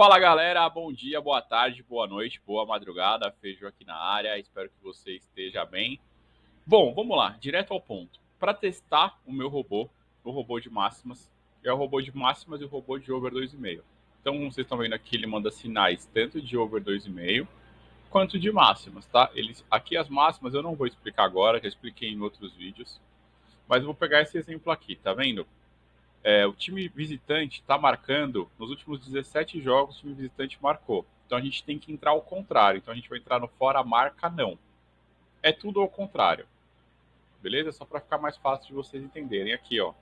Fala galera, bom dia, boa tarde, boa noite, boa madrugada, Feijão aqui na área, espero que você esteja bem. Bom, vamos lá, direto ao ponto. Para testar o meu robô, o robô de máximas, é o robô de máximas e o robô de over 2,5. Então, como vocês estão vendo aqui, ele manda sinais tanto de over 2,5 quanto de máximas, tá? Eles, aqui as máximas eu não vou explicar agora, já expliquei em outros vídeos, mas eu vou pegar esse exemplo aqui, tá vendo? É, o time visitante está marcando, nos últimos 17 jogos, o time visitante marcou. Então a gente tem que entrar ao contrário. Então a gente vai entrar no fora marca não. É tudo ao contrário. Beleza? Só para ficar mais fácil de vocês entenderem. Aqui, ó.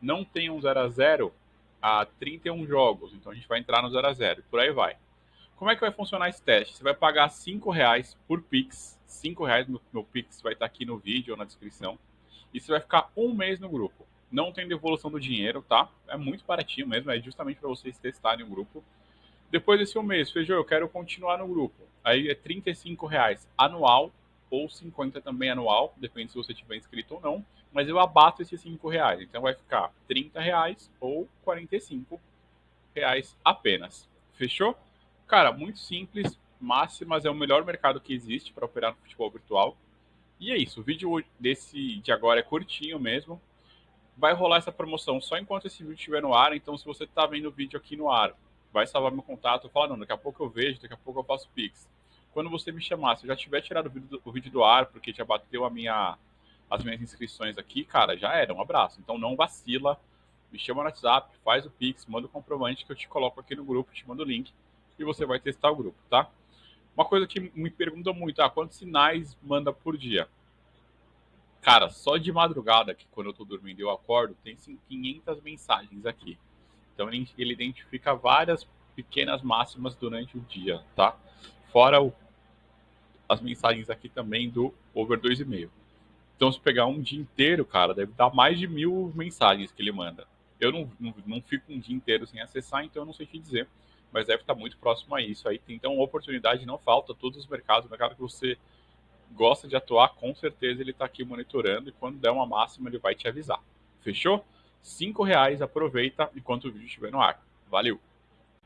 Não tem um 0 a 0 há 31 jogos. Então a gente vai entrar no 0 a 0 Por aí vai. Como é que vai funcionar esse teste? Você vai pagar 5 reais por Pix. 5 reais meu Pix vai estar aqui no vídeo ou na descrição. E você vai ficar um mês no grupo não tem devolução do dinheiro, tá? É muito baratinho mesmo, é justamente para vocês testarem o grupo. Depois desse um mês, Feijão, eu quero continuar no grupo. Aí é 35 reais anual ou 50 também anual, depende se você tiver inscrito ou não. Mas eu abato esses 5 reais, então vai ficar 30 reais ou 45 reais apenas. Fechou? Cara, muito simples. Máximas é o melhor mercado que existe para operar no futebol virtual. E é isso. O vídeo desse de agora é curtinho mesmo vai rolar essa promoção só enquanto esse vídeo estiver no ar. Então, se você está vendo o vídeo aqui no ar, vai salvar meu contato. Fala, não, daqui a pouco eu vejo, daqui a pouco eu faço Pix. Quando você me chamar, se eu já tiver tirado o vídeo do, o vídeo do ar, porque já bateu a minha, as minhas inscrições aqui, cara, já era. Um abraço. Então, não vacila. Me chama no WhatsApp, faz o Pix, manda o comprovante que eu te coloco aqui no grupo, te mando o link e você vai testar o grupo, tá? Uma coisa que me pergunta muito, ah, quantos sinais manda por dia? Cara, só de madrugada, que quando eu tô dormindo eu acordo, tem 500 mensagens aqui. Então ele, identifica várias pequenas máximas durante o dia, tá? Fora o, as mensagens aqui também do over 2,5. Então se pegar um dia inteiro, cara, deve dar mais de mil mensagens que ele manda. Eu não, não, não fico um dia inteiro sem acessar, então eu não sei te dizer. Mas deve estar muito próximo a isso. Aí, então, oportunidade não falta. Todos os mercados, o mercado que você gosta de atuar, com certeza ele está aqui monitorando e quando der uma máxima ele vai te avisar. Fechou? Cinco reais, aproveita enquanto o vídeo estiver no ar. Valeu!